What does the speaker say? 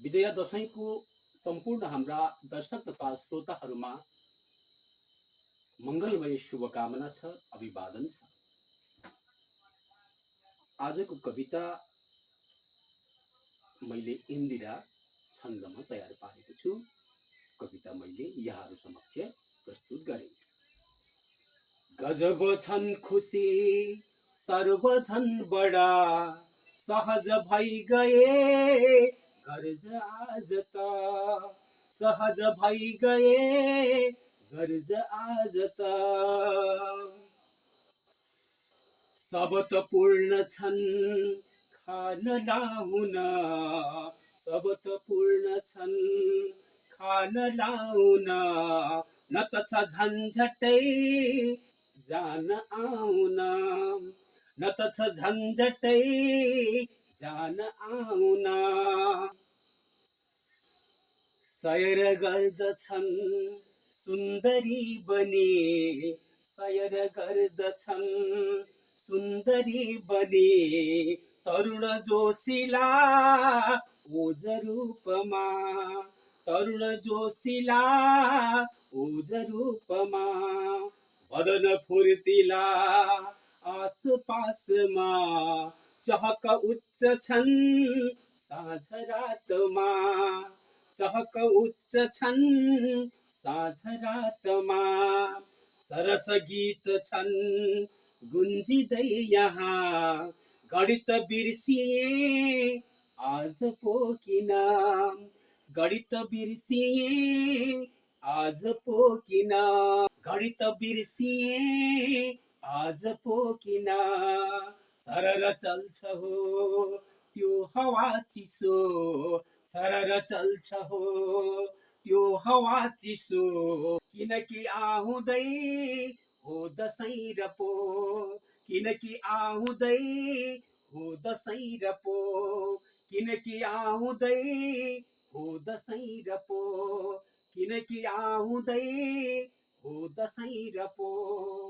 विजया दसैँको सम्पूर्ण हाम्रा दर्शक तथा श्रोताहरूमा मङ्गलमय शुभकामना छ अभिवादन छ। आजको कविता मैले इन्दिरा छन्दमा तयार पारेको छु। कविता मैले यहाँहरू समक्ष प्रस्तुत गरेँ। गजब छन् खुसी सर्व छन् बडा सहज भइ गए। आज त सहज भइ गए गर्ज आज त सबत पूर्ण छन् खान लाउन। सबत पूर्ण छन् खान लाउन। न त छ झन्झटै जान आउन। न त छ झन्झटै जान आउना सयर गर्दछन् सुन्दरी बने। सयर गर्दछन् सुन्दरी बने। तरुण जोशीला ओज रूपमा। तरुण जोशीला ओज रूपमा। वदन फुर्तिला आसपासमा। चहक उच्च छन् साँझ रातमा चहक उच्च छन् साँझ रातमा सरस गीत छन् गुन्जिँदै यहाँ। गणित बिर्सिए आज पो किन? गणित बिर्सिए आज पो किन? गणित बिर्सिए आज पो किन? सरर चल्छ हो त्यो हावा चिसो। सरर चल्छ हो त्यो हावा चिसो। किनकि आउँदै हो दसैँ र पो। किनकि आउँदै हो दसैँ र पो। किनकि आउँदै हो दसैँ र पो। किनकि आउँदै हो दसैँ र पो।